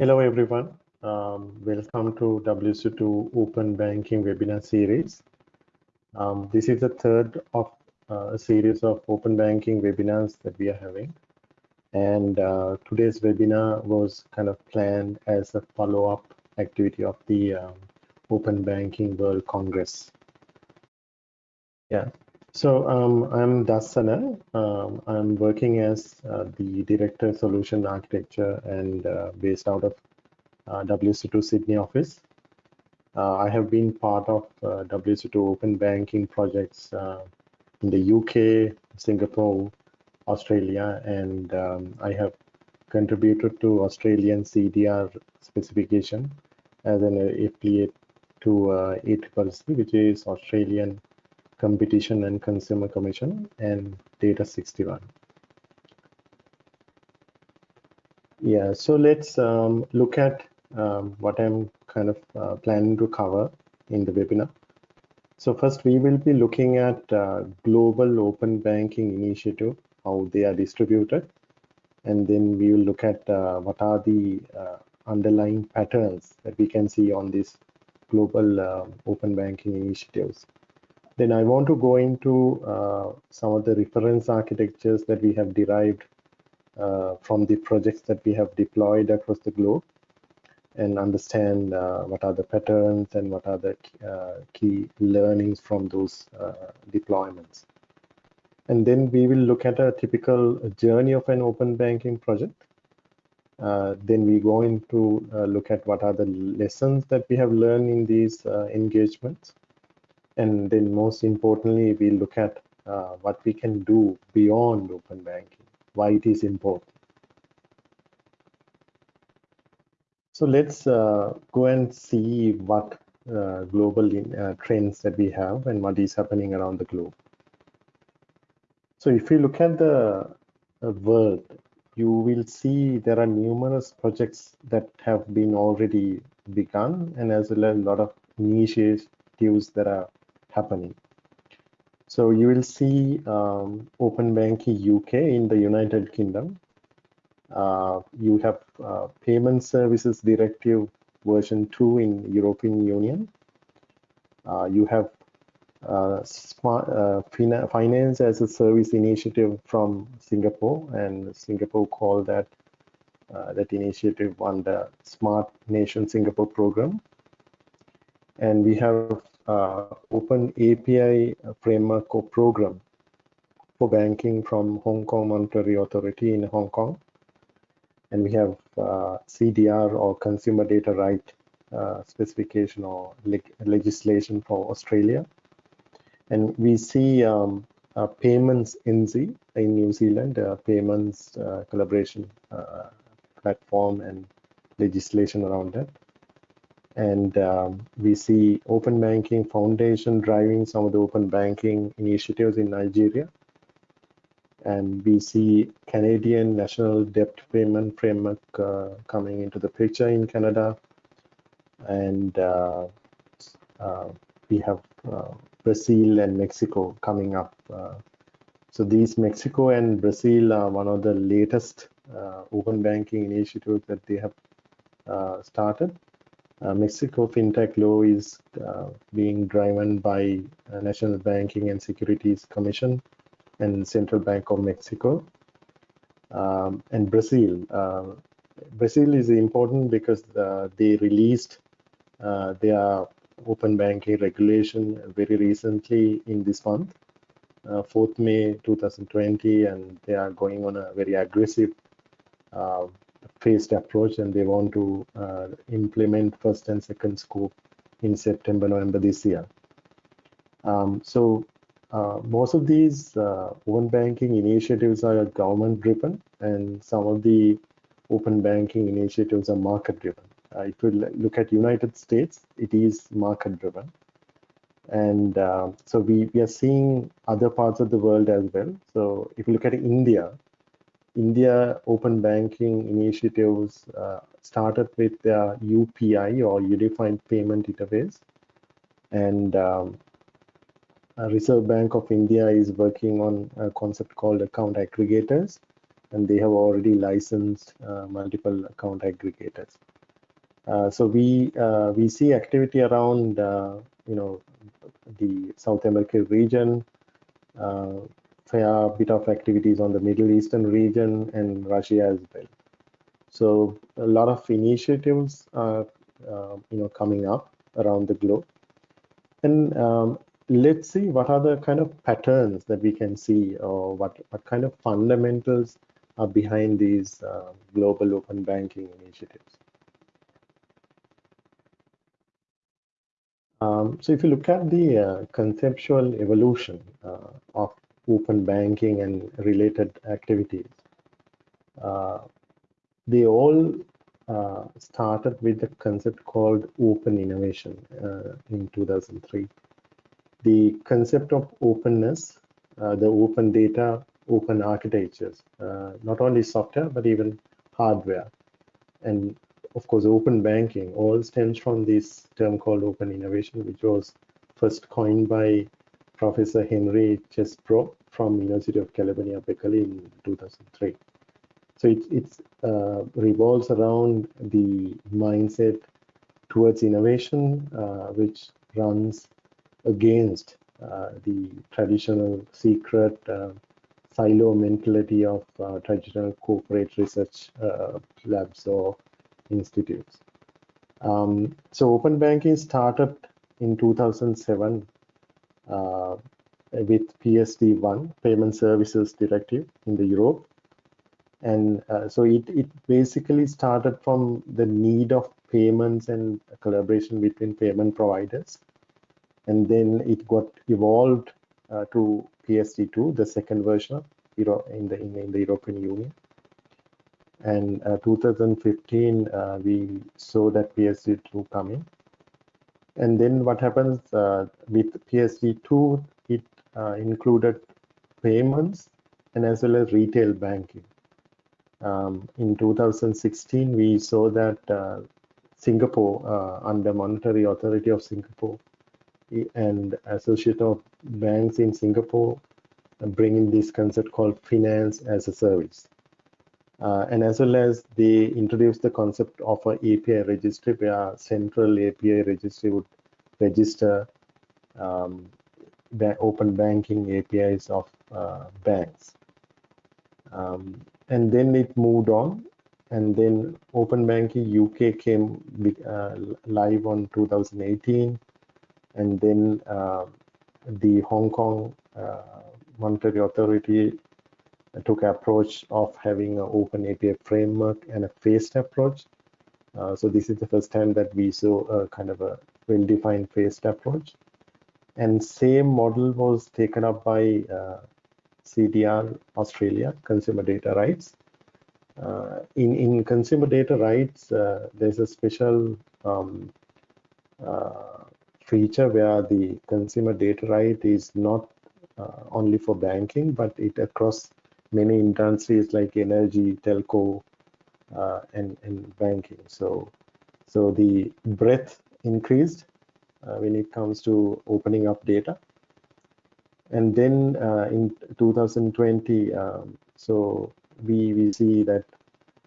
Hello, everyone. Um, welcome to WSO2 Open Banking webinar series. Um, this is the third of uh, a series of open banking webinars that we are having. And uh, today's webinar was kind of planned as a follow-up activity of the um, Open Banking World Congress. Yeah, so um, I'm Dassana. Um, I'm working as uh, the Director Solution Architecture and uh, based out of uh, WSO2 Sydney office. Uh, I have been part of uh, WSO2 open banking projects uh, in the UK, Singapore, Australia, and um, I have contributed to Australian CDR specification as an affiliate to uh, ACCC, which is Australian Competition and Consumer Commission and Data 61. Yeah, so let's um, look at um, what I'm kind of uh, planning to cover in the webinar. So first we will be looking at uh, global open banking initiative, how they are distributed. And then we will look at uh, what are the uh, underlying patterns that we can see on these global uh, open banking initiatives. Then I want to go into uh, some of the reference architectures that we have derived uh, from the projects that we have deployed across the globe and understand uh, what are the patterns and what are the uh, key learnings from those uh, deployments. And then we will look at a typical journey of an open banking project. Uh, then we go into look at what are the lessons that we have learned in these engagements and then most importantly, we look at uh, what we can do beyond open banking, why it is important. So let's uh, go and see what uh, global uh, trends that we have and what is happening around the globe. So if you look at the world, you will see there are numerous projects that have been already begun and as well as a lot of initiatives that are happening. So you will see um, Open Banking UK in the United Kingdom. Uh, you have uh, Payment Services Directive version 2 in European Union. Uh, you have uh, uh, Finance as a Service initiative from Singapore, and Singapore called that uh, that initiative under Smart Nation Singapore program. And we have uh, open API framework or program for banking from Hong Kong Monetary Authority in Hong Kong. And we have uh, CDR or Consumer Data Right uh, specification or leg legislation for Australia. And we see um, uh, payments NZ in New Zealand, uh, payments collaboration uh, platform and legislation around that and um, we see open banking foundation driving some of the open banking initiatives in nigeria. And we see canadian national debt payment framework uh, coming into the picture in canada. And uh, uh, we have uh, brazil and mexico coming up uh, so these mexico and brazil are one of the latest uh, open banking initiatives that they have started uh, Mexico fintech law is uh, being driven by uh, National Banking and Securities Commission and Central Bank of Mexico. Um, and Brazil. Uh, Brazil is important because uh, they released uh, their open banking regulation very recently in this month, 4th May 2020, and they are going on a very aggressive phased approach and they want to uh, implement first and second scope in September, November this year. Um, so uh, most of these uh, open banking initiatives are government driven and some of the open banking initiatives are market driven. Uh, if you look at United States, it is market driven. And uh, so we, we are seeing other parts of the world as well. So if you look at India, India open banking initiatives uh, started with their UPI or Unified Payment Interface. And um, Reserve Bank of India is working on a concept called account aggregators. and they have already licensed uh, multiple account aggregators. Uh, so we uh, we see activity around uh, you know the South American region, fair bit of activities on the Middle Eastern region and Russia as well. So a lot of initiatives are you know coming up around the globe. And um, let's see what are the kind of patterns that we can see or what, what kind of fundamentals are behind these uh, global open banking initiatives. Um, so if you look at the uh, conceptual evolution uh, of open banking and related activities, uh, they all uh, started with a concept called open innovation uh, in 2003. The concept of openness, uh, the open data, open architectures, not only software, but even hardware. And of course, open banking all stems from this term called open innovation, which was first coined by Professor Henry Chesbrough from University of California, Berkeley in 2003. So it it's, uh, revolves around the mindset towards innovation, uh, which runs against uh, the traditional secret uh, silo mentality of uh, traditional corporate research uh, labs or institutes. Um, so open banking started in 2007 uh, with PSD1, Payment Services Directive in the Europe. And uh, so it, it basically started from the need of payments and collaboration between payment providers. And then it got evolved uh, to PSD2, the second version Euro in the in, in the European Union and uh, 2015 uh, we saw that PSD2 coming and then what happens uh, with PSD2 it uh, included payments and as well as retail banking. Um, in 2016 we saw that uh, Singapore under Monetary Authority of Singapore and Association of Banks in Singapore bringing this concept called finance as a service uh, and as well as they introduced the concept of an API registry where central API registry would register um, open banking APIs of uh, banks. Um, and then it moved on and then open banking UK came uh, live on 2018 and then uh, the Hong Kong uh, Monetary Authority took approach of having an open API framework and a phased approach. Uh, so this is the first time that we saw a kind of a well-defined phased approach. And same model was taken up by uh, CDR Australia, Consumer Data Rights. Uh, in, in consumer data rights, uh, there's a special um, uh, feature where the consumer data right is not uh, only for banking, but it across many industries like energy, telco, uh, and, and banking. So, so the breadth increased uh, when it comes to opening up data. And then uh, in 2020, um, so we, we see that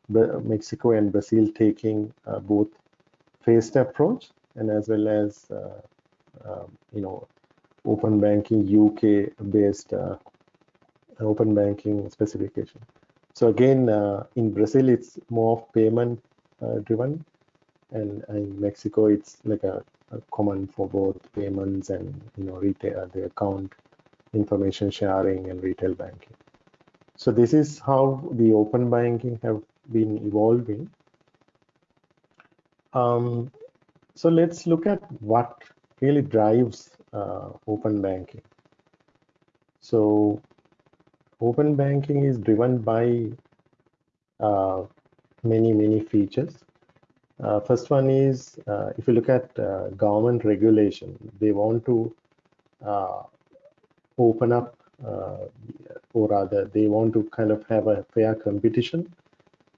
Mexico and Brazil taking uh, both phased approach and as well as uh, um, you know open banking UK based uh, open banking specification. So again, uh, in Brazil, it's more payment uh, driven, and in Mexico, it's like a, a, common for both payments and you know retail, the account information sharing and retail banking. So this is how the open banking have been evolving. Um, so let's look at what really drives uh, open banking. So open banking is driven by uh, many, many features. Uh, first one is, uh, if you look at uh, government regulation, they want to uh, open up, uh, or rather, they want to kind of have a fair competition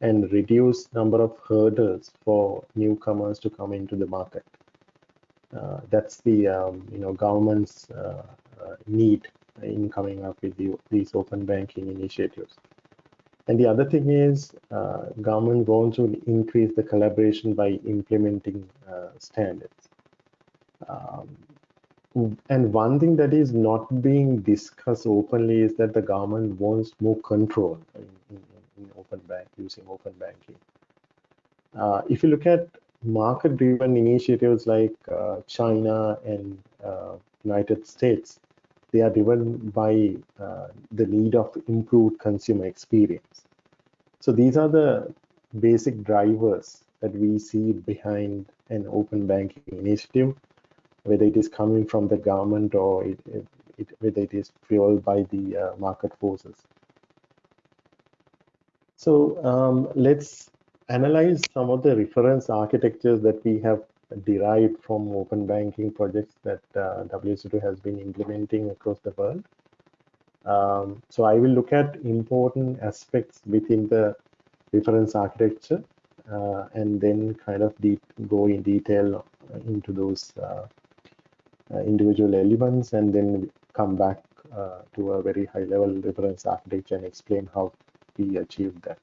and reduce number of hurdles for newcomers to come into the market. that's the um, you know government's need in coming up with the, these open banking initiatives. And the other thing is uh, government wants to increase the collaboration by implementing uh, standards. Um, and one thing that is not being discussed openly is that the government wants more control in, in, in open bank using open banking. Uh, if you look at market-driven initiatives like uh, China and uh, United States, they are driven by uh, the need of improved consumer experience. So these are the basic drivers that we see behind an open banking initiative whether it is coming from the government or it, it, it, whether it is fueled by the uh, market forces. So um, let's analyze some of the reference architectures that we have derived from open banking projects that uh, WSO2 has been implementing across the world. Um, so I will look at important aspects within the reference architecture uh, and then kind of deep, go in detail into those uh, uh, individual elements and then come back uh, to a very high level reference architecture and explain how we achieved that.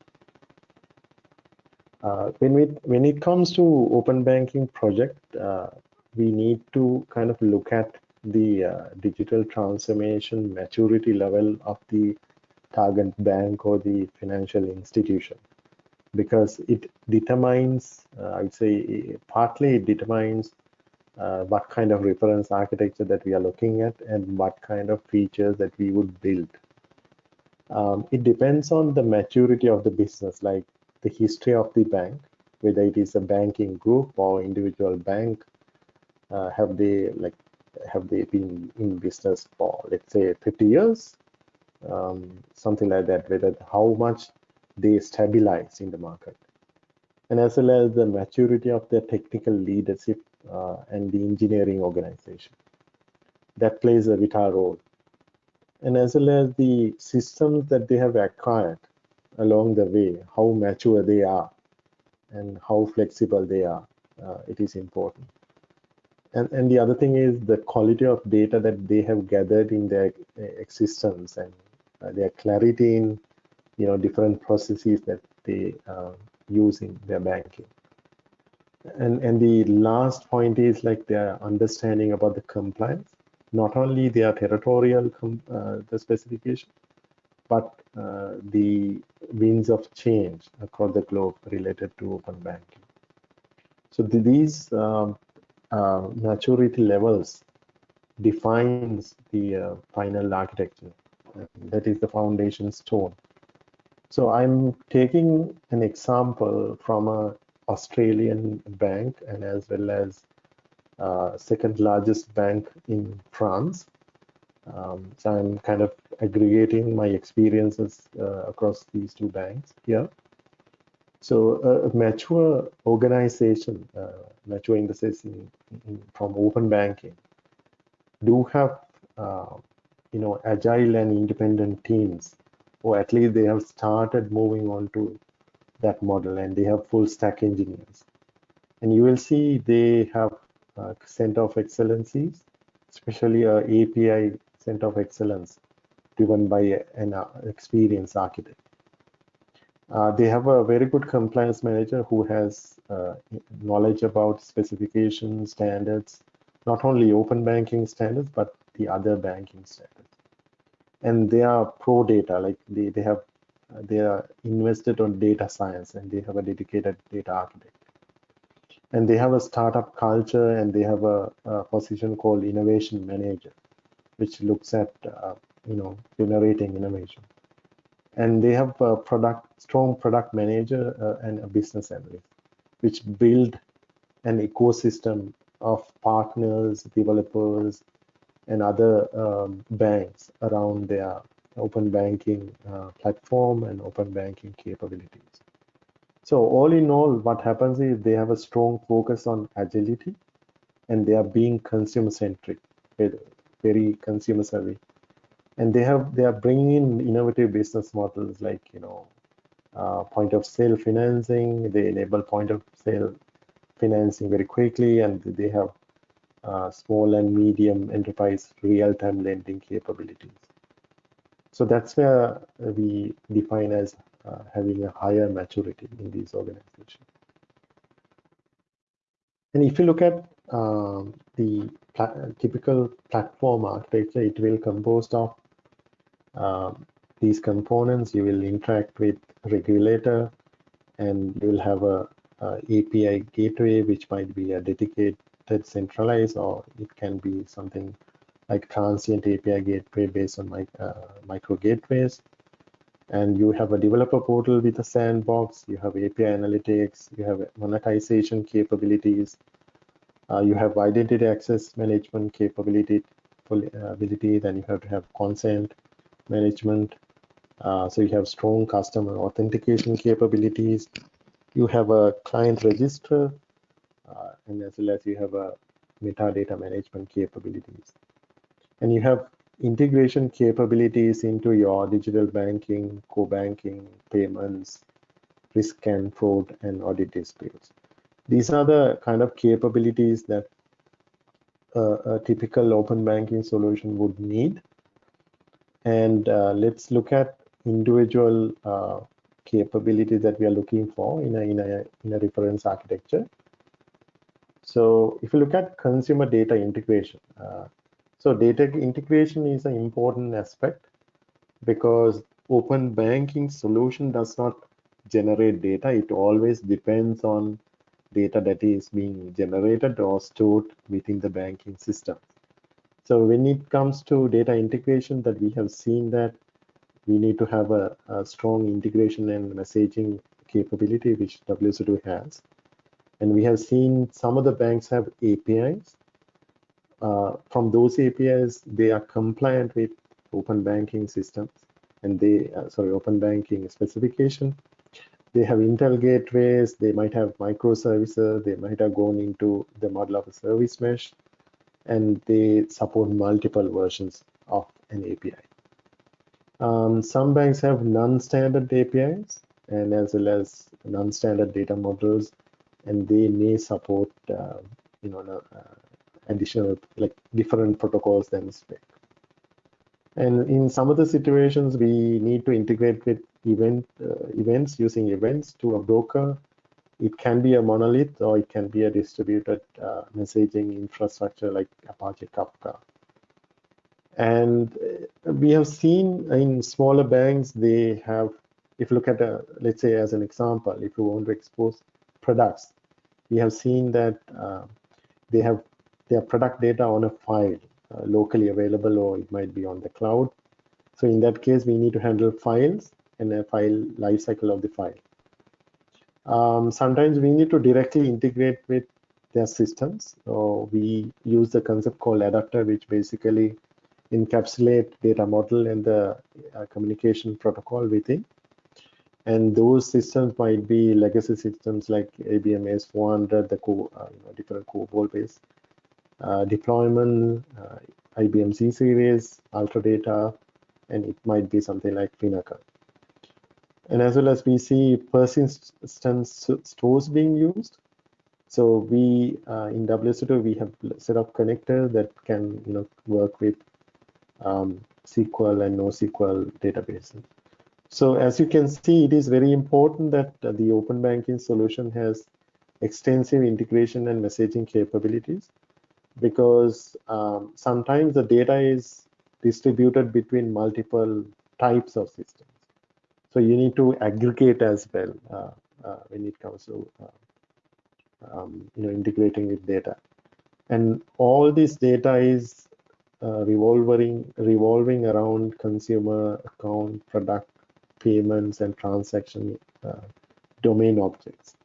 Uh, when we when it comes to open banking project, uh, we need to kind of look at the uh, digital transformation maturity level of the target bank or the financial institution because it determines, uh, I'd say, partly it determines uh, what kind of reference architecture that we are looking at and what kind of features that we would build. Um, it depends on the maturity of the business, like the history of the bank, whether it is a banking group or individual bank. Uh, have they like have they been in business for let's say 50 years, um, something like that? Whether how much they stabilize in the market, and as well as the maturity of their technical leadership uh, and the engineering organization. That plays a vital role. And as well as the systems that they have acquired along the way, how mature they are and how flexible they are, uh, it is important. And, and the other thing is the quality of data that they have gathered in their uh, existence and uh, their clarity in you know different processes that they uh, use in their banking and and the last point is like their understanding about the compliance not only their territorial uh, the specification but uh, the winds of change across the globe related to open banking so the, these um, uh, maturity levels defines the uh, final architecture that is the foundation stone so i'm taking an example from a Australian bank and as well as uh, second largest bank in France. Um, so I'm kind of aggregating my experiences uh, across these two banks here. So uh, a mature organization, uh, mature in the sense in, in, from open banking, do have uh, you know agile and independent teams, or at least they have started moving on to that model and they have full stack engineers. And you will see they have a center of excellencies, especially a API center of excellence driven by an uh, experienced architect. Uh, they have a very good compliance manager who has uh, knowledge about specifications, standards, not only open banking standards, but the other banking standards. And they are pro data, like they, they have they are invested on data science and they have a dedicated data architect and they have a startup culture and they have a, a position called innovation manager which looks at uh, you know generating innovation and they have a product strong product manager uh, and a business analyst which build an ecosystem of partners developers and other um, banks around their open banking uh, platform and open banking capabilities. So all in all, what happens is they have a strong focus on agility and they are being consumer centric, very consumer savvy. And they have they are bringing in innovative business models like you know uh, point of sale financing. They enable point of sale financing very quickly, and they have uh, small and medium enterprise real time lending capabilities. So that's where we define as uh, having a higher maturity in these organizations. And if you look at um, the pla typical platform architecture, it will composed of um, these components. You will interact with regulator, and you will have a, a API gateway, which might be a dedicated centralized, or it can be something like transient API gateway based on my, uh, micro gateways. And you have a developer portal with a sandbox, you have API analytics, you have monetization capabilities, uh, you have identity access management capability, ability, then you have to have consent management. Uh, so you have strong customer authentication capabilities. You have a client register, uh, and as well as you have a metadata management capabilities and you have integration capabilities into your digital banking, core banking, payments, risk and fraud, and audit disputes. These are the kind of capabilities that a typical open banking solution would need. And uh, let's look at individual uh, capabilities that we are looking for in a, in a, in a reference architecture. So if you look at consumer data integration, uh, so data integration is an important aspect because open banking solution does not generate data. It always depends on data that is being generated or stored within the banking system. So when it comes to data integration that we have seen that we need to have a, a strong integration and messaging capability which WSO2 has. And we have seen some of the banks have APIs uh, from those APIs, they are compliant with open banking systems and they, uh, sorry, open banking specification. They have Intel gateways, they might have microservices, they might have gone into the model of a service mesh, and they support multiple versions of an API. Um, some banks have non-standard APIs and as well as non-standard data models, and they may support, uh, you know, uh, additional like different protocols than spec. And in some of the situations, we need to integrate with event uh, events using events to a broker. It can be a monolith or it can be a distributed uh, messaging infrastructure like Apache Kafka. And uh, we have seen in smaller banks, they have, if you look at, a, let's say as an example, if you want to expose products, we have seen that uh, they have their product data on a file uh, locally available or it might be on the cloud. So in that case, we need to handle files and a file lifecycle of the file. Um, sometimes we need to directly integrate with their systems. So we use the concept called adapter, which basically encapsulate data model and the uh, communication protocol within. And those systems might be legacy systems like IBM AS400, the co uh, you know, different COBOL-based deployment, uh, IBM Z series, Ultradata, and it might be something like Finacle. And as well as we see persistence stores being used. So we uh, in WSO2 we have set up connectors that can you know work with um, SQL and NoSQL databases. So as you can see, it is very important that uh, the open banking solution has extensive integration and messaging capabilities because um, sometimes the data is distributed between multiple types of systems. So you need to aggregate as well uh, uh, when it comes to uh, um, you know integrating with data. And all this data is uh, revolving revolving around consumer account, product, payments, and transaction uh, domain objects.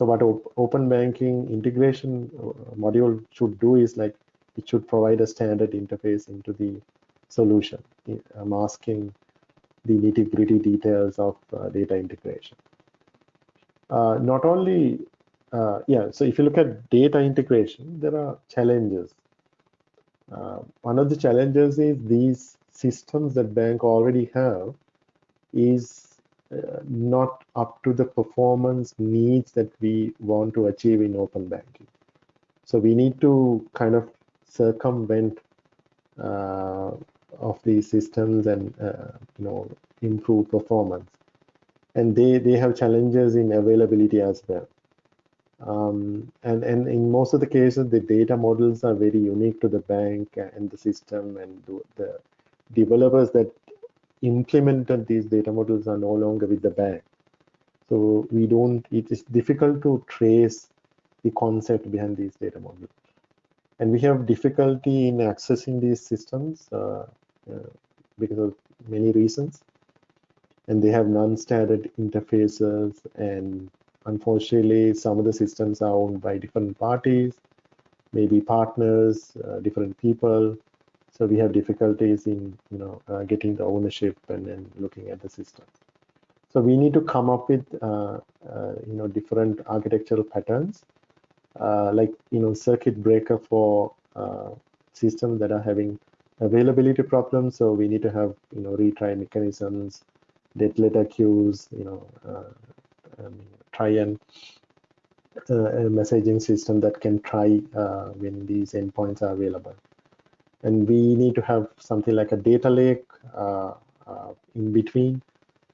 So what open banking integration uh, module should do is like it should provide a standard interface into the solution, uh, masking the nitty gritty details of uh, data integration. Uh, not only, uh, yeah, so if you look at data integration, there are challenges. Uh, one of the challenges is these systems that bank already have is not up to the performance needs that we want to achieve in open banking. So we need to kind of circumvent uh, of these systems and uh, you know improve performance. and they they have challenges in availability as well. Um, and and in most of the cases, the data models are very unique to the bank and the system, and the, the developers that implemented these data models are no longer with the bank. So we don't. It is difficult to trace the concept behind these data models, and we have difficulty in accessing these systems uh, uh, because of many reasons and they have non-standard interfaces and unfortunately some of the systems are owned by different parties maybe partners uh, different people so we have difficulties in you know uh, getting the ownership and then looking at the system so we need to come up with uh, uh you know different architectural patterns uh, like you know circuit breaker for uh, systems that are having availability problems so we need to have you know retry mechanisms dead letter queues, you know, uh, um, try and a messaging system that can try when these endpoints are available. And we need to have something like a data lake uh, uh, in between.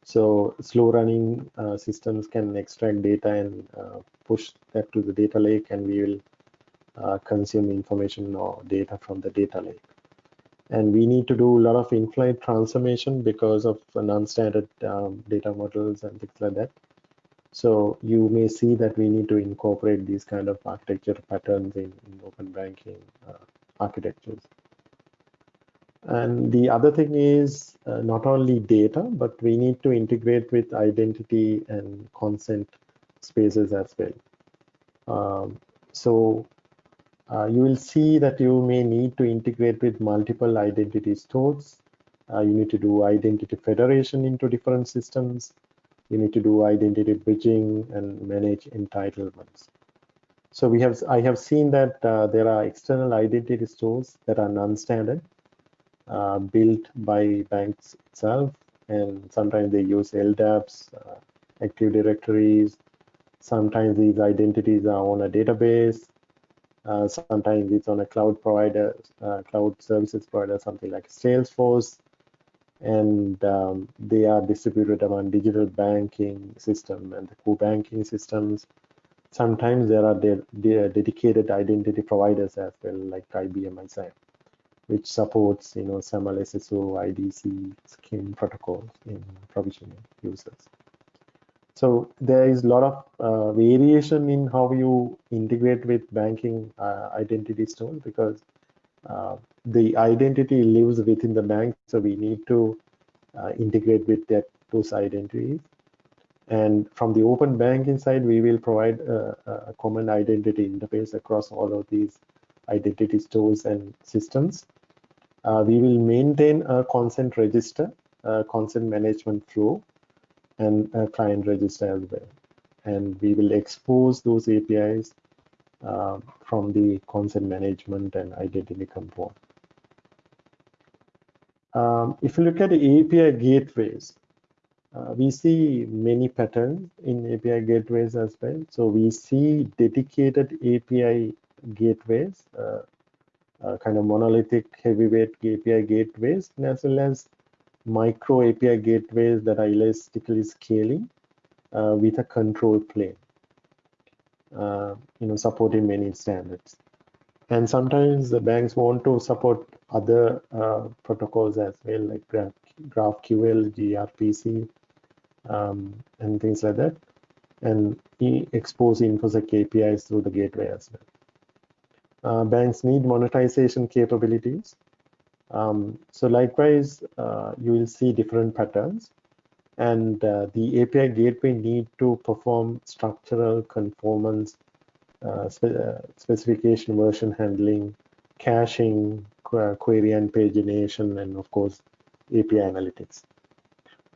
So slow running uh, systems can extract data and push that to the data lake and we will consume information or data from the data lake and we need to do a lot of in-flight transformation because of non-standard um, data models and things like that. So you may see that we need to incorporate these kind of architecture patterns in, in open banking uh, architectures. And the other thing is uh, not only data, but we need to integrate with identity and consent spaces as well. Um, so uh, you will see that you may need to integrate with multiple identity stores. Uh, you need to do identity federation into different systems. You need to do identity bridging and manage entitlements. So we have, I have seen that uh, there are external identity stores that are non-standard, uh, built by banks itself, and sometimes they use LDAPs, uh, Active Directories. Sometimes these identities are on a database uh, sometimes it's on a cloud provider, uh, cloud services provider, something like Salesforce, and um, they are distributed among digital banking system and the core banking systems. Sometimes there are de de dedicated identity providers as well, like IBM ISAM, which supports you know SAML SSO, IDC, SCIM protocols in provisioning users. So there is a lot of uh, variation in how you integrate with banking uh, identity stores because uh, the identity lives within the bank. So we need to uh, integrate with that those identities. And from the open banking side, we will provide a, a common identity interface across all of these identity stores and systems. Uh, we will maintain a consent register, consent management flow and a client register as well. And we will expose those APIs uh, from the consent management and identity component. Um, if you look at the API gateways, uh, we see many patterns in API gateways as well. So we see dedicated API gateways, uh, uh, kind of monolithic heavyweight API gateways, as well as micro API gateways that are elastically scaling uh, with a control plane, uh, you know, supporting many standards. And sometimes the banks want to support other uh, protocols as well, like Graph, GraphQL, gRPC, um, and things like that, and expose InfoSec APIs through the gateway as well. Uh, banks need monetization capabilities um, so likewise, uh, you will see different patterns and uh, the API gateway need to perform structural conformance, uh, spe uh, specification version handling, caching, query and pagination, and of course, API analytics.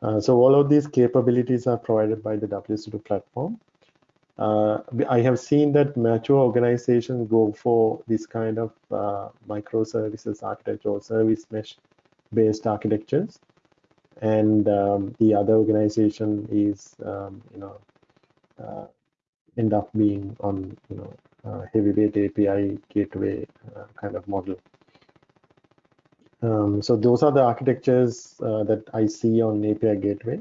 Uh, so all of these capabilities are provided by the WSO2 platform. Uh, I have seen that mature organizations go for this kind of uh, microservices architecture or service mesh based architectures. And um, the other organization is, um, you know, uh, end up being on, you know, uh, heavyweight API gateway uh, kind of model. Um, so those are the architectures uh, that I see on API gateway.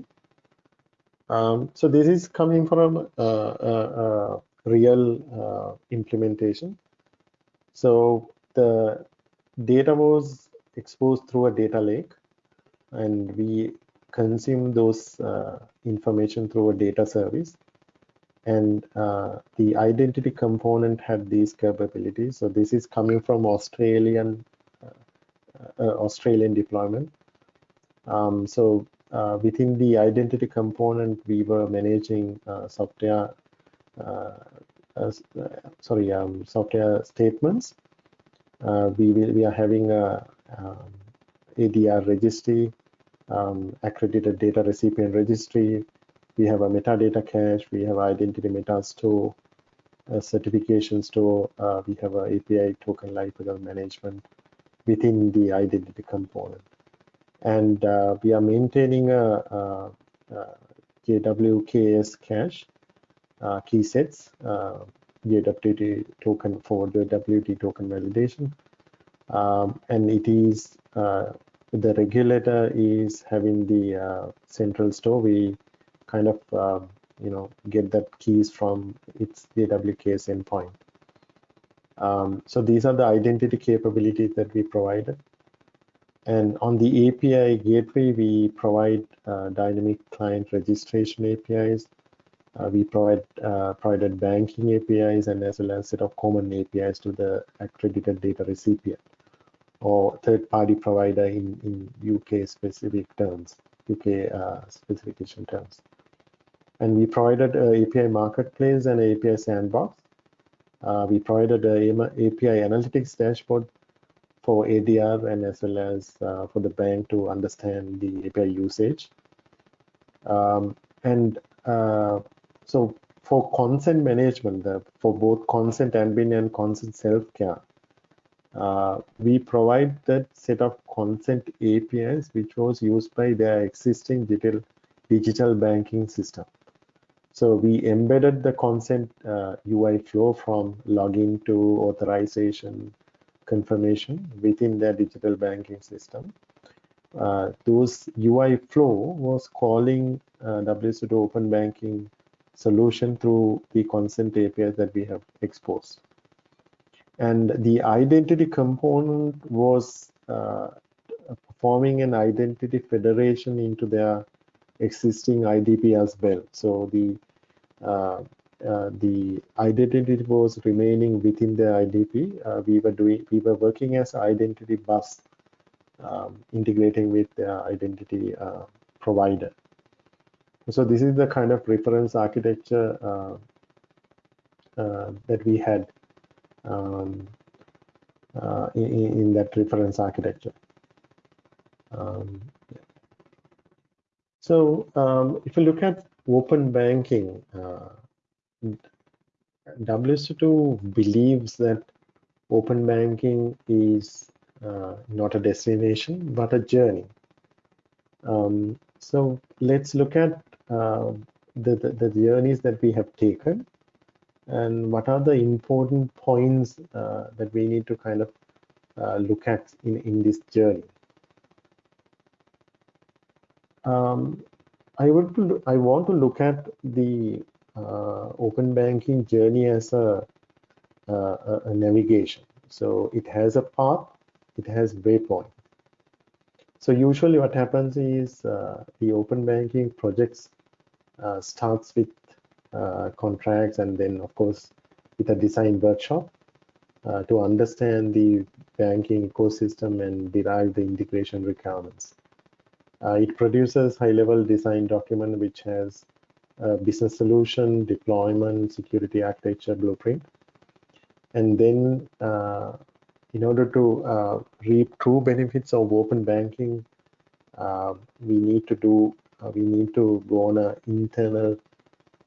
Um, so this is coming from a, real uh, implementation. So the data was exposed through a data lake and we consume those uh, information through a data service. And uh, the identity component had these capabilities. So this is coming from australian uh, uh, australian deployment. Um, so uh, within the identity component, we were managing uh, software, uh, sorry, um, software statements. we will, we are having a um, ADR registry, um, accredited data recipient registry. We have a metadata cache. We have identity meta store, a certification store. Uh, we have a API token lifecycle management within the identity component and uh, we are maintaining a, a, a JWKS cache uh, key sets, uh, JWT token for the token validation. Um, and it is, uh, the regulator is having the uh, central store. We kind of, uh, you know, get that keys from its JWKS endpoint. Um, so these are the identity capabilities that we provided. And on the API gateway, we provide uh, dynamic client registration APIs. Uh, we provide uh, provided banking APIs and as well as set of common APIs to the accredited data recipient or third-party provider in, in UK specific terms, UK uh, specification terms. And we provided API marketplace and API sandbox. Uh, we provided an API analytics dashboard for ADR and as well as uh, for the bank to understand the API usage. Um, and uh, so for consent management, uh, for both consent admin and consent self-care, uh, we provide that set of consent APIs which was used by their existing digital, digital banking system. So we embedded the consent UI uh, flow from login to authorization, confirmation within their digital banking system. Uh, those UI flow was calling uh, WSO2 Open Banking solution through the consent API that we have exposed. And the identity component was uh, performing an identity federation into their existing IDP as well. So the uh, uh, the identity was remaining within the IDP. Uh, we were doing, we were working as identity bus, um, integrating with the identity uh, provider. So this is the kind of reference architecture uh, uh, that we had um, in, in, that reference architecture. Um. So um, if you look at open banking, WSO2 believes that open banking is uh, not a destination but a journey. Um, so let's look at uh, the, the, the, journeys that we have taken and what are the important points uh, that we need to kind of uh, look at in, in this journey. Um, I, would, I want to look at the open banking journey as a, a, a navigation. So it has a path, it has waypoint. So usually what happens is uh, the open banking projects uh, starts with uh, contracts and then of course with a design workshop uh, to understand the banking ecosystem and derive the integration requirements. Uh, it produces high level design document which has uh, business solution, deployment, security architecture, blueprint. And then uh, in order to uh, reap true benefits of open banking, uh, we need to do, uh, we need to go on an internal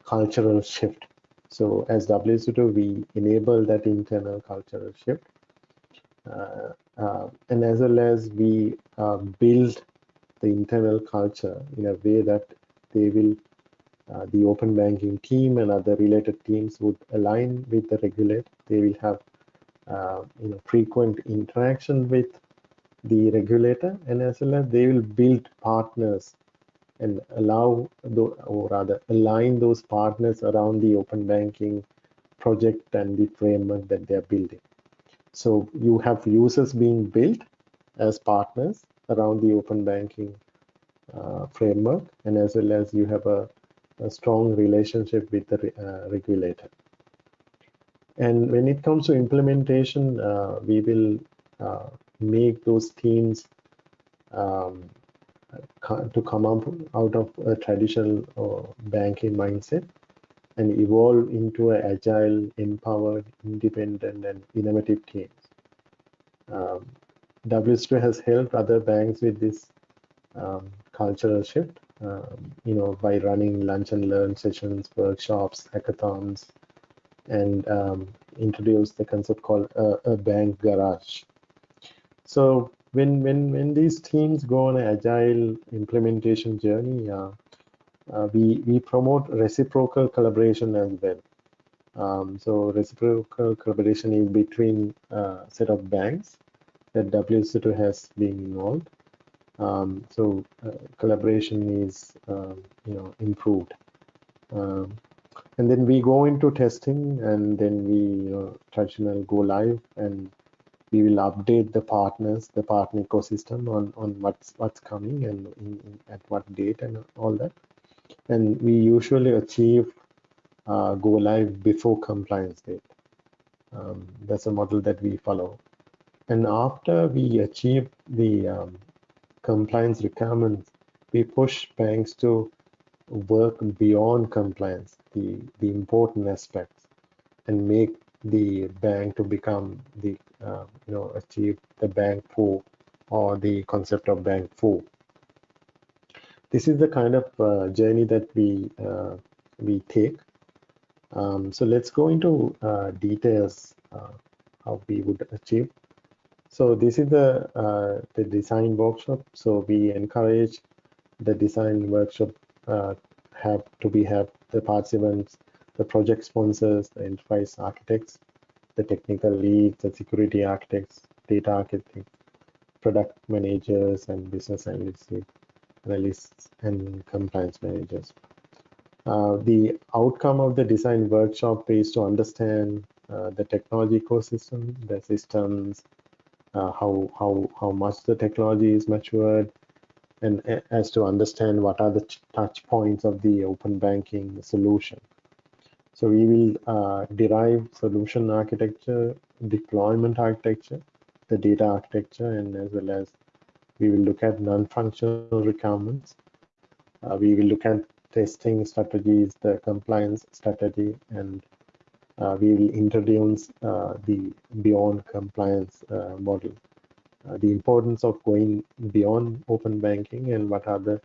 cultural shift. So as WSO2, we enable that internal cultural shift. and as well as we build the internal culture in a way that they will uh, the open banking team and other related teams would align with the regulator. They will have uh, you know, frequent interaction with the regulator and as well as they will build partners and allow, the, or rather align those partners around the open banking project and the framework that they're building. So you have users being built as partners around the open banking uh, framework, and as well as you have a, a strong relationship with the uh, regulator. And when it comes to implementation, uh, we will uh, make those teams um, to come up out of a traditional uh, banking mindset and evolve into an agile, empowered, independent, and innovative teams. Um, WSO2 has helped other banks with this um, cultural shift, um, you know, by running lunch and learn sessions, workshops, hackathons, and um, introduce the concept called a, a bank garage. So when when when these teams go on an agile implementation journey, uh, uh, we we promote reciprocal collaboration as well. Um, so reciprocal collaboration is between a uh, set of banks that WSO2 has been involved. Um, so uh, collaboration is um, you know improved. Um, and then we go into testing and then we you know, traditional go live and we will update the partners the partner ecosystem on on what's what's coming and in, in, at what date and all that. And we usually achieve uh, go live before compliance date. Um, that's a model that we follow. And after we achieve the um, compliance requirements we push banks to work beyond compliance, the, the important aspects, and make the bank to become the, uh, you know, achieve the bank four or the concept of bank four. This is the kind of uh, journey that we uh, we take. Um, so let's go into uh, details uh, how we would achieve. So this is the uh, the design workshop. So we encourage the design workshop uh, have to be have the participants, the project sponsors, the enterprise architects, the technical leads, the security architects, data architects, product managers, and business analysts, analysts and compliance managers. Uh, the outcome of the design workshop is to understand uh, the technology ecosystem, the systems, uh, how how how much the technology is matured, and as to understand what are the touch points of the open banking solution. So we will uh, derive solution architecture, deployment architecture, the data architecture, and as well as we will look at non-functional requirements. Uh, we will look at testing strategies, the compliance strategy, and we will introduce uh, the beyond compliance uh, model uh, the importance of going beyond open banking and what are the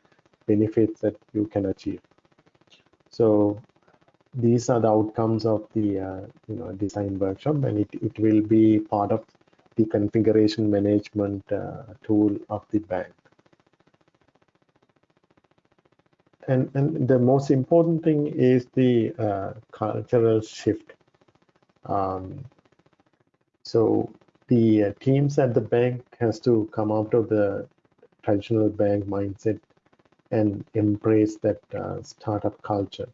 benefits that you can achieve. So these are the outcomes of the uh, you know design workshop and it, it will be part of the configuration management uh, tool of the bank. And, and the most important thing is the uh, cultural shift. Um, so the uh, teams at the bank has to come out of the traditional bank mindset and embrace that uh, startup culture.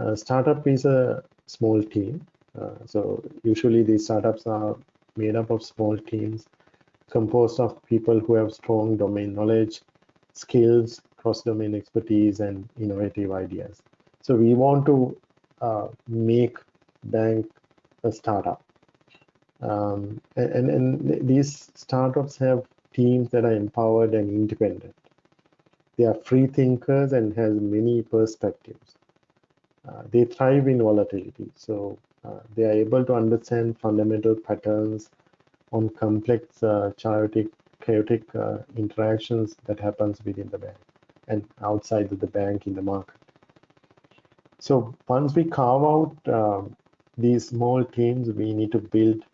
Uh, startup is a small team. Uh, so usually these startups are made up of small teams composed of people who have strong domain knowledge, skills, cross-domain expertise, and innovative ideas. So we want to uh, make bank a startup um, and, and these startups have teams that are empowered and independent. They are free thinkers and has many perspectives. Uh, they thrive in volatility, so uh, they are able to understand fundamental patterns on complex, uh, chaotic, chaotic uh, interactions that happens within the bank and outside of the bank in the market. So once we carve out um, these small teams, we need to build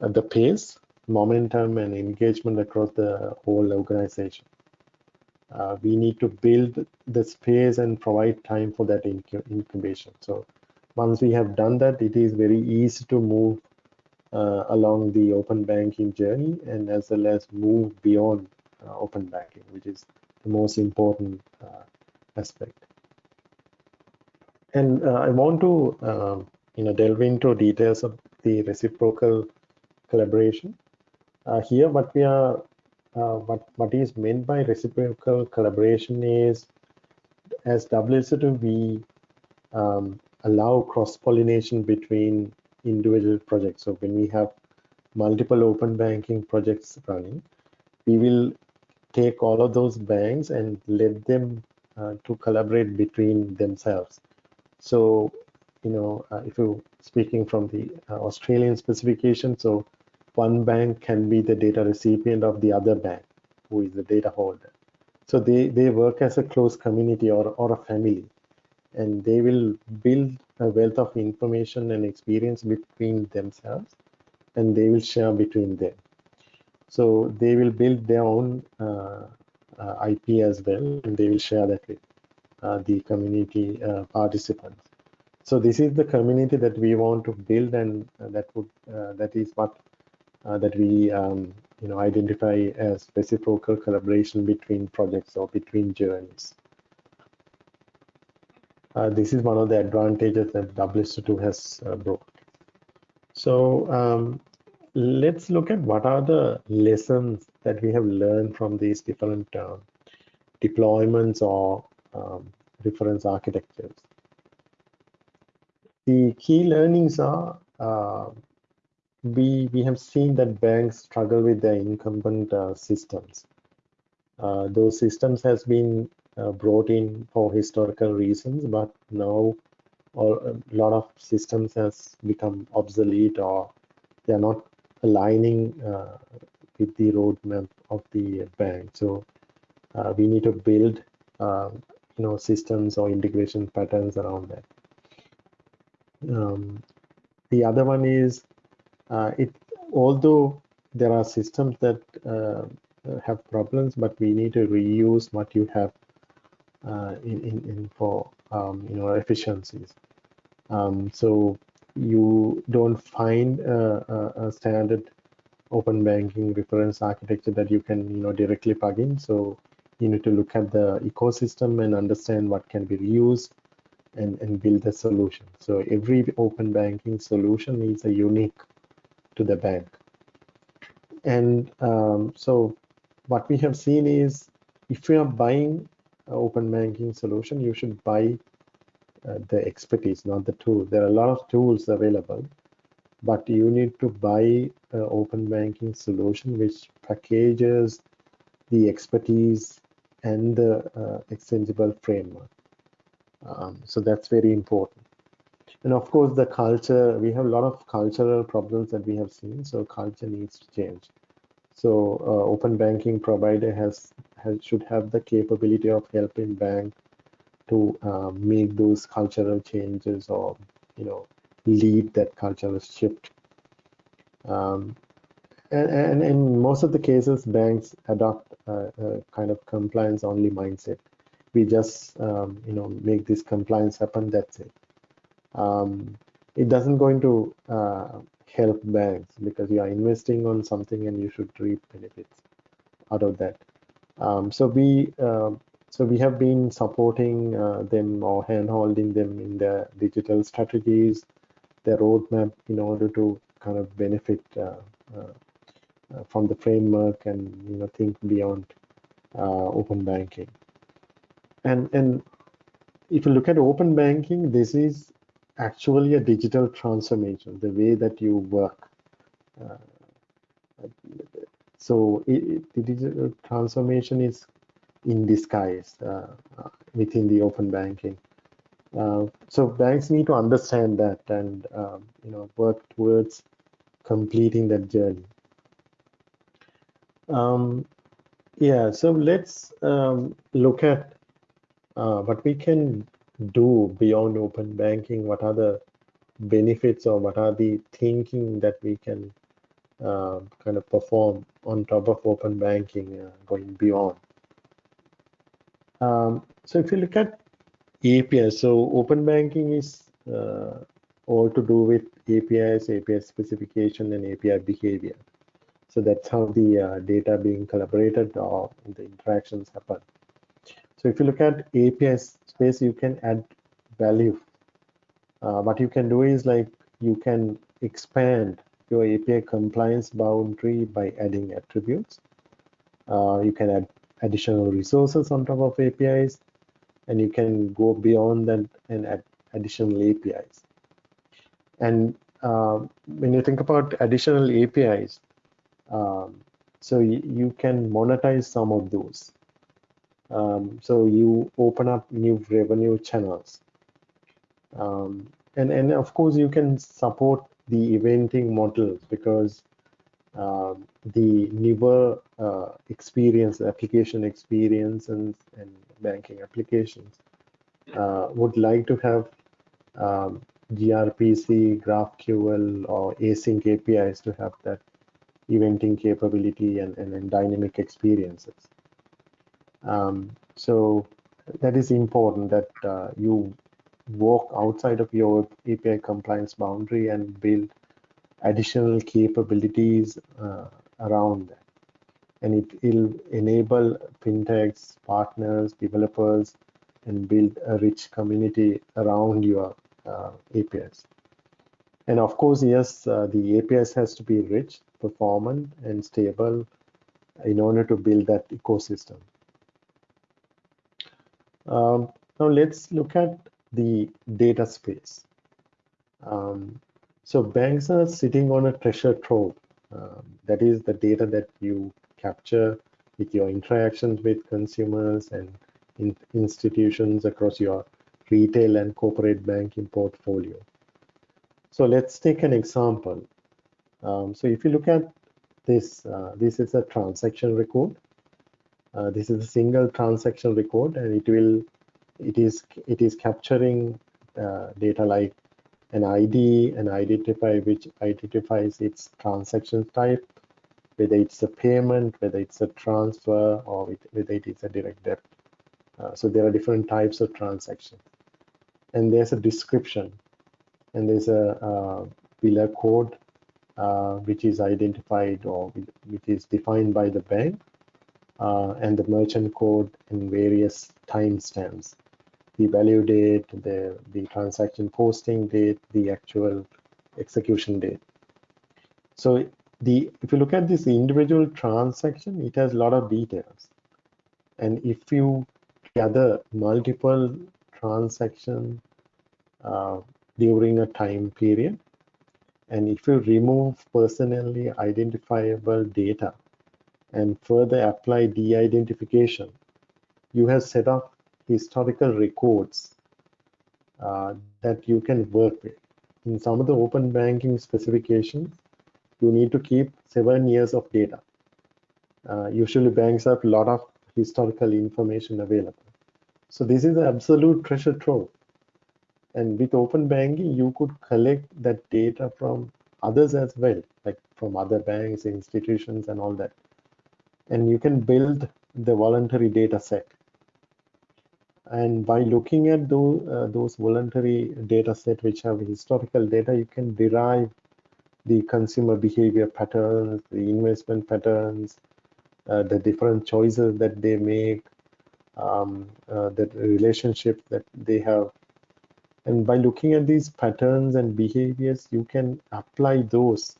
the pace, momentum, and engagement across the whole organization. Uh, we need to build the space and provide time for that incubation. So once we have done that, it is very easy to move uh, along the open banking journey and as well as move beyond uh, open banking, which is the most important uh, aspect. And uh, I want to um, you know delve into details of the reciprocal collaboration. Uh, here, what we are uh, what what is meant by reciprocal collaboration is as WSO2 we um, allow cross pollination between individual projects. So when we have multiple open banking projects running, we will take all of those banks and let them uh, to collaborate between themselves. So, you know, uh, if you're speaking from the uh, Australian specification, so one bank can be the data recipient of the other bank, who is the data holder. So they, they work as a close community or, or a family, and they will build a wealth of information and experience between themselves, and they will share between them. So they will build their own uh, uh, IP as well, and they will share that with uh, the community uh, participants. So this is the community that we want to build, and uh, that would uh, that is what that we um, you know identify as reciprocal collaboration between projects or between journeys. this is one of the advantages that WSO2 has brought. So um, let's look at what are the lessons that we have learned from these different uh, deployments or um, reference architectures. The key learnings are uh, we, we have seen that banks struggle with their incumbent uh, systems. Uh, those systems has been uh, brought in for historical reasons, but now all, a lot of systems has become obsolete or they are not aligning uh, with the roadmap of the bank. So uh, we need to build you know systems or integration patterns around that. Um, the other one is uh, it although there are systems that uh, have problems, but we need to reuse what you have uh, in, in, in, for um, you know efficiencies. Um, so you don't find a, a, a, standard open banking reference architecture that you can you know directly plug in so you need to look at the ecosystem and understand what can be reused and, and build a solution so every open banking solution is a unique to the bank and um, so what we have seen is if you are buying an open banking solution you should buy uh, the expertise, not the tool. There are a lot of tools available, but you need to buy an open banking solution which packages the expertise and the uh, extensible framework. Um, so that's very important. And of course, the culture, we have a lot of cultural problems that we have seen. So culture needs to change. So uh, open banking provider has, has should have the capability of helping bank to uh, make those cultural changes or you know lead that cultural shift um, and, and, in most of the cases banks adopt a, a kind of compliance only mindset we just um, you know make this compliance happen that's it um, it doesn't going to uh, help banks because you are investing on something and you should reap benefits out of that um, so we uh, so we have been supporting uh, them or hand-holding them in their digital strategies, their roadmap in order to kind of benefit uh, uh, uh from the framework and you know think beyond open banking. And and if you look at open banking, this is actually a digital transformation, the way that you work. Uh, so it, the digital transformation is in disguise uh, uh, within the open banking. Uh, so banks need to understand that and um, you know work towards completing that journey. Um, yeah, so let's um, look at uh, what we can do beyond open banking. What are the benefits or what are the thinking that we can uh, kind of perform on top of open banking uh, going beyond? Um, so if you look at APIs, so open banking is uh, all to do with APIs, API specification, and API behavior. So that's how the uh, data being collaborated or the interactions happen. So if you look at API space, you can add value. Uh, what you can do is like you can expand your API compliance boundary by adding attributes. Uh, you can add additional resources on top of APIs, and you can go beyond that and add additional APIs. And uh, when you think about additional APIs, um, so you can monetize some of those. Um, so you open up new revenue channels. Um, and, and of course, you can support the eventing models because uh, the newer uh, experience, application experience and, and banking applications uh, would like to have um, gRPC, GraphQL, or async APIs to have that eventing capability and, and, and dynamic experiences. Um, so that is important that uh, you walk outside of your API compliance boundary and build additional capabilities uh, around that. And it will enable fintechs, partners, developers, and build a rich community around your uh, APIs. And of course, yes, uh, the APIs has to be rich, performant, and stable in order to build that ecosystem. Um, now let's look at the data space. Um, so banks are sitting on a treasure trove. Um, that is the data that you capture with your interactions with consumers and in institutions across your retail and corporate banking portfolio. So let's take an example. Um, so if you look at this, uh, this is a transaction record. Uh, this is a single transaction record and it will it is it is capturing uh, data like an ID, an identifier which identifies its transaction type, whether it's a payment, whether it's a transfer, or whether it is a direct debit. Uh, so there are different types of transactions. And there's a description, and there's a uh, code uh, which is identified or which is defined by the bank, uh, and the merchant code in various timestamps the value date, the, the transaction posting date, the actual execution date. So the if you look at this individual transaction, it has a lot of details. And if you gather multiple transactions uh, during a time period, and if you remove personally identifiable data and further apply de-identification, you have set up historical records uh, that you can work with. In some of the open banking specifications, you need to keep seven years of data. Uh, usually banks have a lot of historical information available. So this is an absolute treasure trove. And with open banking, you could collect that data from others as well, like from other banks, institutions, and all that. And you can build the voluntary data set and by looking at those, uh, those voluntary data set which have historical data, you can derive the consumer behavior patterns, the investment patterns, uh, the different choices that they make, um, uh, the relationship that they have. And by looking at these patterns and behaviors, you can apply those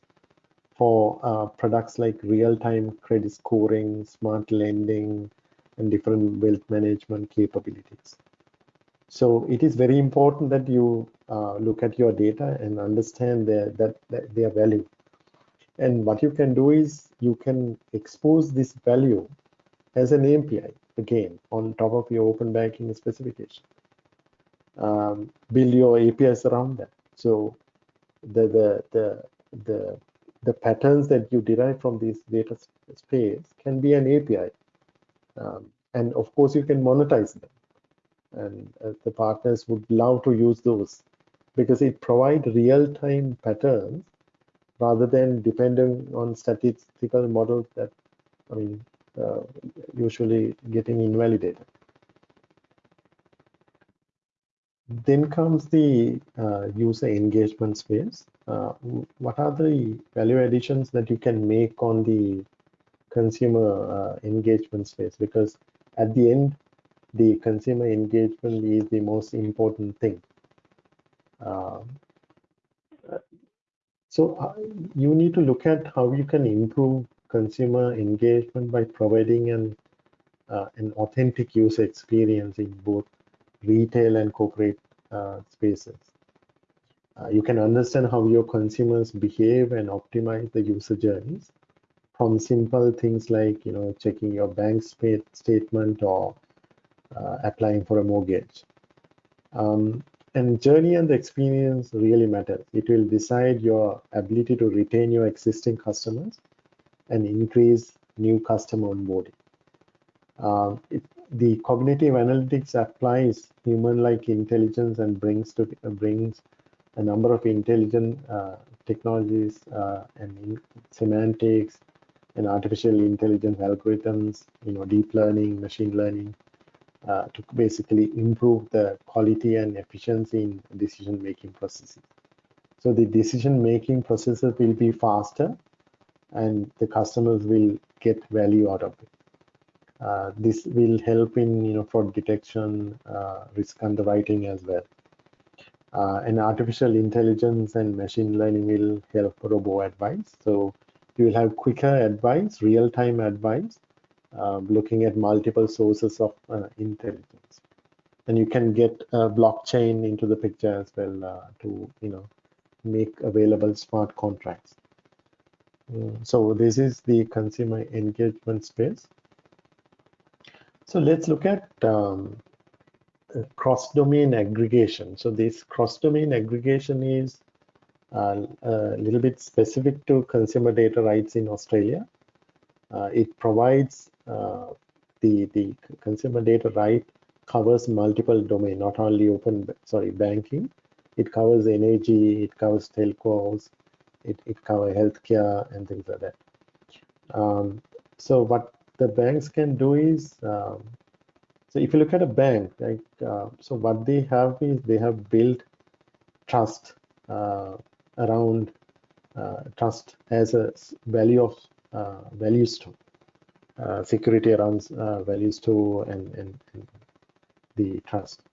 for uh, products like real-time credit scoring, smart lending, and different wealth management capabilities. So it is very important that you uh, look at your data and understand their, that, that their value. And what you can do is you can expose this value as an API again on top of your open banking specification. Um, build your APIs around that. So the the the the the patterns that you derive from this data space can be an API um, and of course, you can monetize them. And uh, the partners would love to use those because it provides real-time patterns rather than depending on statistical models that, I mean, uh, usually getting invalidated. Then comes the uh, user engagement space. Uh, what are the value additions that you can make on the consumer uh, engagement space because at the end the consumer engagement is the most important thing. Uh, so uh, you need to look at how you can improve consumer engagement by providing an uh, an authentic user experience in both retail and corporate uh, spaces. Uh, you can understand how your consumers behave and optimize the user journeys from simple things like you know checking your bank statement or uh, applying for a mortgage. Um, and journey and the experience really matters. It will decide your ability to retain your existing customers and increase new customer onboarding. Uh, it, the cognitive analytics applies human-like intelligence and brings to brings a number of intelligent uh, technologies uh, and semantics and artificial intelligence algorithms, you know, deep learning, machine learning, uh, to basically improve the quality and efficiency in decision-making processes. So the decision-making processes will be faster and the customers will get value out of it. Uh, this will help in you know fraud detection, uh, risk underwriting as well. Uh, and artificial intelligence and machine learning will help robo advice. So you will have quicker advice, real-time advice, uh, looking at multiple sources of uh, intelligence. And you can get blockchain into the picture as well to you know make available smart contracts. Mm, so this is the consumer engagement space. So let's look at um, cross-domain aggregation. So this cross-domain aggregation is uh, a little bit specific to consumer data rights in Australia. Uh, it provides uh, the the consumer data right covers multiple domain, not only open sorry banking. It covers energy, it covers telcos, it, it covers healthcare and things like that. Um, so what the banks can do is, um, so if you look at a bank, like, uh, so what they have is they have built trust uh, around uh, trust as a value of uh, value store, uh, security around uh, value store and, and, and the trust.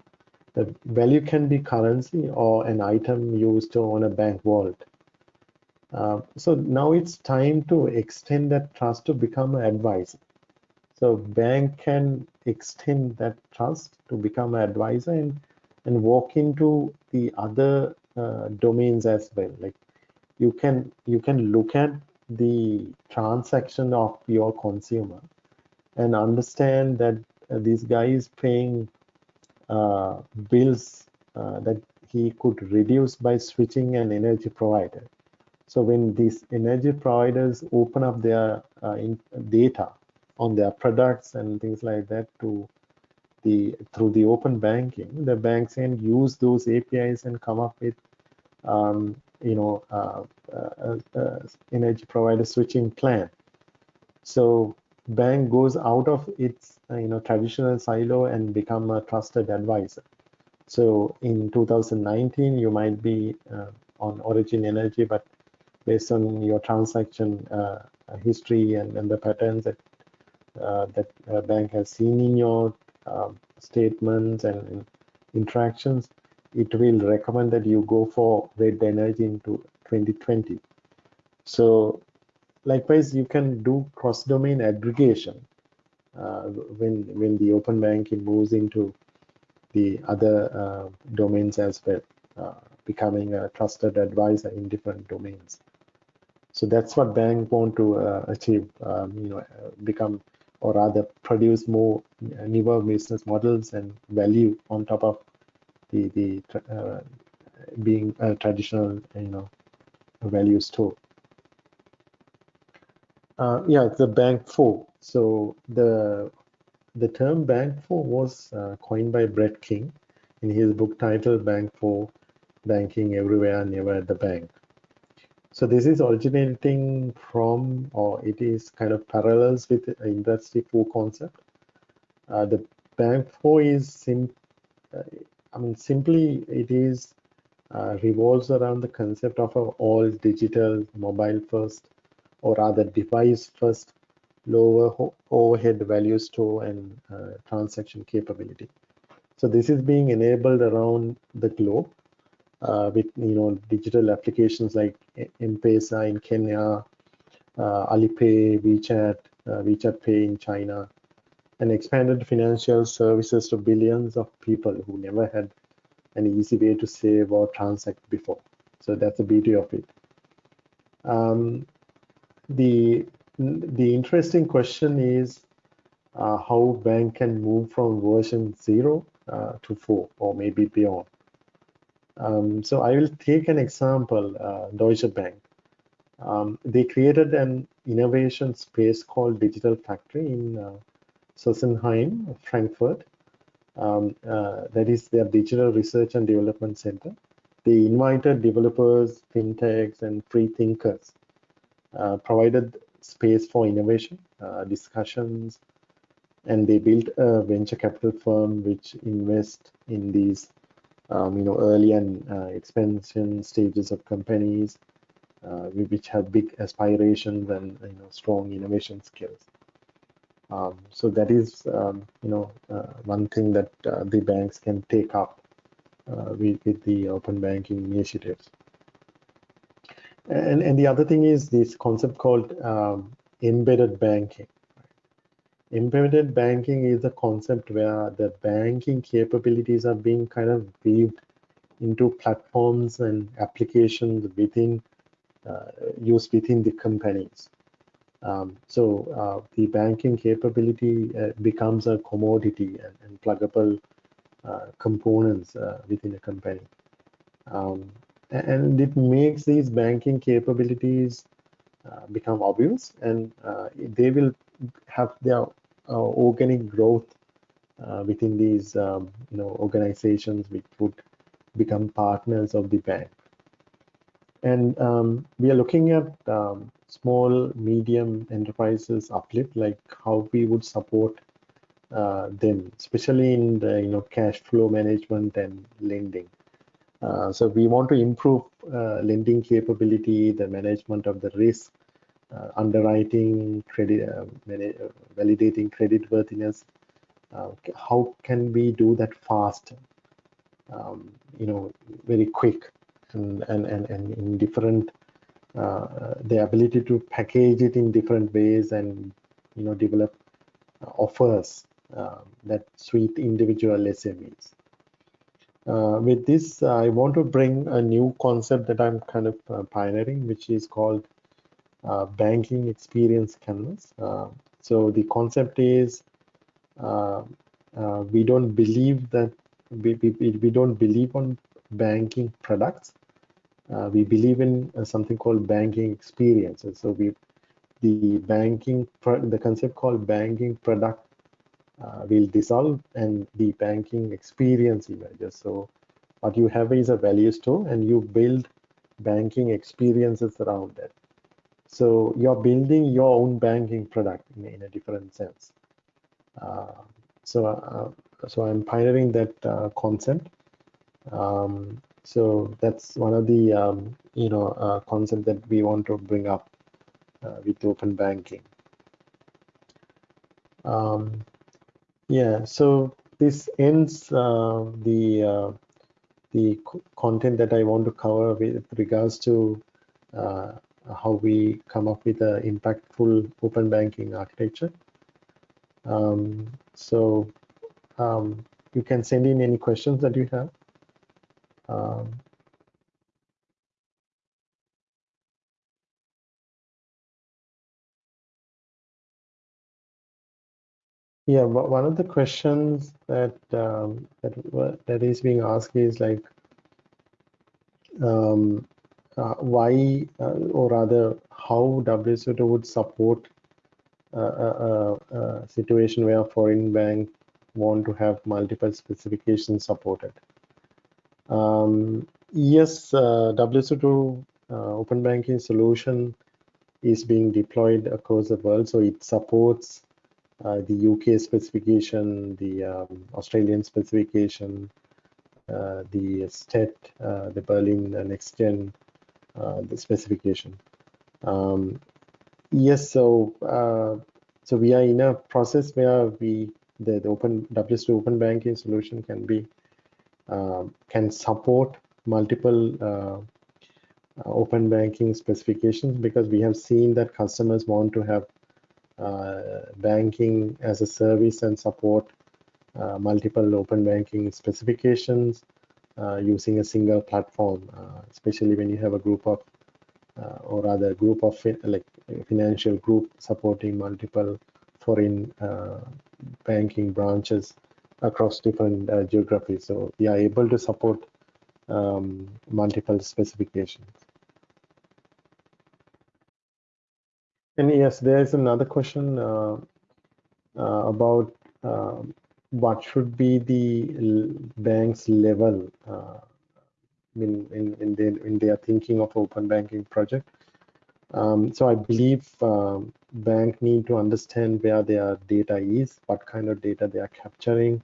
The value can be currency or an item used on a bank vault. Uh, so now it's time to extend that trust to become an advisor. So bank can extend that trust to become an advisor and, and walk into the other uh, domains as well. Like you can you can look at the transaction of your consumer and understand that uh, this guy is paying uh, bills uh, that he could reduce by switching an energy provider. So when these energy providers open up their uh, data on their products and things like that to the through the open banking, the banks can use those APIs and come up with um, you know uh, uh, uh, energy provider switching plan. So bank goes out of its uh, you know traditional silo and become a trusted advisor. So in 2019, you might be uh, on Origin Energy, but based on your transaction uh, history and, and the patterns that that a bank has seen in your uh, statements and interactions, it will recommend that you go for red energy into 2020. So likewise, you can do cross-domain aggregation uh, when when the open banking moves into the other uh, domains as well, uh, becoming a trusted advisor in different domains. So that's what bank want to uh, achieve, um, you know, become or rather produce more newer business models and value on top of the the uh, being a traditional you know value store. Uh, yeah, the bank four. So the the term bank four was uh, coined by Brett King in his book titled Bank four: Banking Everywhere, Never at the Bank. So this is originating from, or it is kind of parallels with Industry 4 concept. Uh, the Bank 4 is, sim uh, I mean, simply it is uh, revolves around the concept of a all digital mobile first or rather device first lower overhead value store and uh, transaction capability. So this is being enabled around the globe with you know digital applications like M-Pesa in Kenya, uh, Alipay, WeChat, uh, WeChat Pay in China, and expanded financial services to billions of people who never had an easy way to save or transact before. So that's the beauty of it. Um, the the interesting question is uh, how bank can move from version zero uh, to four or maybe beyond. Um, so I will take an example, uh, Deutsche Bank. Um, they created an innovation space called Digital Factory in uh, Sossenheim, Frankfurt. Um, uh, that is their digital research and development center. They invited developers, fintechs, and free thinkers, uh, provided space for innovation, uh, discussions, and they built a venture capital firm which invests in these um, you know early and uh, expansion stages of companies uh, which have big aspirations and you know strong innovation skills. Um, so that is um, you know uh, one thing that uh, the banks can take up uh, with, with the open banking initiatives. And and the other thing is this concept called um, embedded banking embedded banking is a concept where the banking capabilities are being kind of weaved into platforms and applications within uh, used within the companies. Um, so uh, the banking capability uh, becomes a commodity and, and pluggable uh, components uh, within a company. Um, and it makes these banking capabilities uh, become obvious and they will have their organic growth uh, within these um, you know organizations which would become partners of the bank. And um, we are looking at um, small medium enterprises uplift like how we would support uh, them especially in the you know cash flow management and lending. Uh, so we want to improve uh, lending capability the management of the risk uh, underwriting, credit, uh, uh, validating credit worthiness. how can we do that fast? Um, you know, very quick and and and, and in different uh, the ability to package it in different ways and you know develop uh, offers uh, that suit individual SMEs. with this, I want to bring a new concept that I'm kind of pioneering, which is called uh, banking experience canvas. Uh, so the concept is uh, we don't believe that we, we, we don't believe on banking products. we believe in something called banking experiences. So we the banking the concept called banking product uh, will dissolve and the banking experience emerges. So what you have is a value store and you build banking experiences around that. So you're building your own banking product in, in a different sense. Uh, so, uh, so I'm pioneering that uh, concept. Um, so that's one of the um, you know uh, concept that we want to bring up uh, with open banking. Um, yeah, so this ends uh, the the content that I want to cover with regards to uh, how we come up with an impactful open banking architecture. Um, so um, you can send in any questions that you have. Um, yeah, one of the questions that um, that that is being asked is like, um, uh, why uh, or rather how WSO2 would support a, a, a, situation where a foreign bank want to have multiple specifications supported. Um, yes, uh, WSO2 uh, open banking solution is being deployed across the world, so it supports uh, the UK specification, the um, Australian specification, uh, the STET, the Berlin Next Gen uh, the specification. Um, yes, so uh, so we are in a process where we the, the open WSO2 open banking solution can be uh, can support multiple uh, uh, open banking specifications because we have seen that customers want to have uh, banking as a service and support uh, multiple open banking specifications uh, using a single platform, especially when you have a group of or rather group of like financial group supporting multiple foreign banking branches across different uh, geographies. So we are able to support um, multiple specifications. And yes, there is another question uh, uh, about uh, what should be the bank's level uh, in, in, in, their, in their thinking of open banking project. Um, so I believe um, bank need to understand where their data is, what kind of data they are capturing,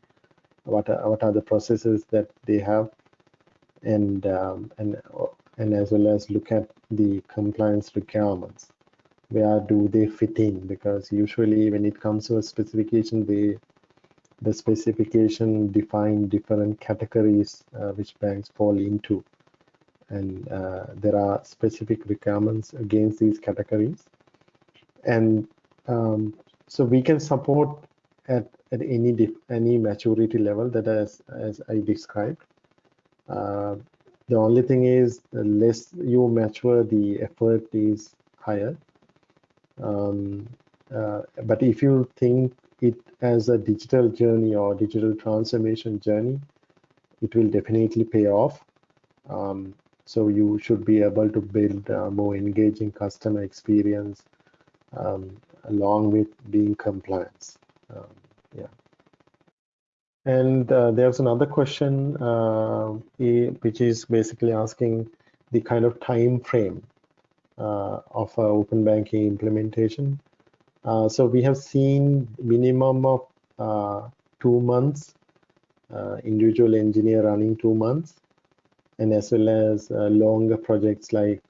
what are, what are the processes that they have, and um, and and as well as look at the compliance requirements. Where do they fit in? Because usually when it comes to a specification, they the specification define different categories uh, which banks fall into. And uh, there are specific requirements against these categories. And um, so we can support at, at any any maturity level that as as I described. Uh, the only thing is the less you mature the effort is higher. Um, uh, but if you think it as a digital journey or digital transformation journey it will definitely pay off um, so you should be able to build a more engaging customer experience um, along with being compliance. Um, yeah. And uh, there's another question uh, which is basically asking the kind of time frame uh, of open banking implementation. Uh, so we have seen minimum of uh, two months, uh, individual engineer running two months, and as well as longer projects like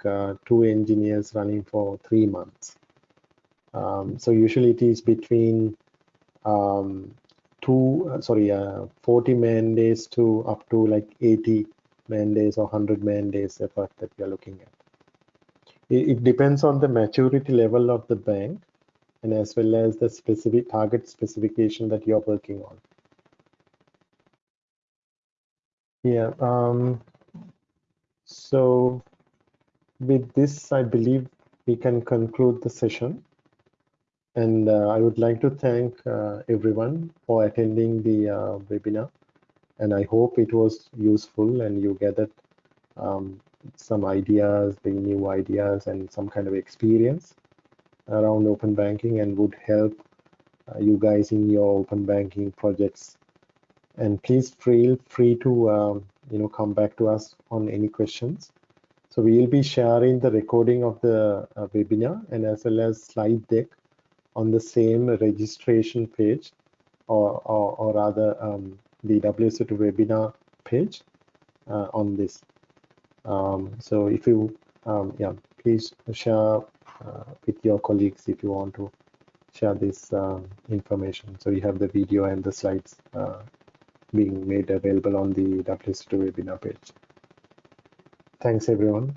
two engineers running for three months. Um, so usually it is between um, two, sorry, uh, 40 man days to up to like 80 man days or 100 man days effort that we are looking at. It, it depends on the maturity level of the bank and as well as the specific target specification that you're working on. Yeah, um, so with this, I believe we can conclude the session. And uh, I would like to thank uh, everyone for attending the uh, webinar. And I hope it was useful and you gathered um, some ideas, the new ideas and some kind of experience around open banking and would help uh, you guys in your open banking projects. And please feel free to um, you know come back to us on any questions so we will be sharing the recording of the uh, webinar and as well as slide deck on the same registration page or, or, or rather um, the WSO2 webinar page uh, on this. Um, so if you, um, yeah, please share with your colleagues if you want to share this uh, information. So you have the video and the slides uh, being made available on the WSO2 webinar page. Thanks everyone.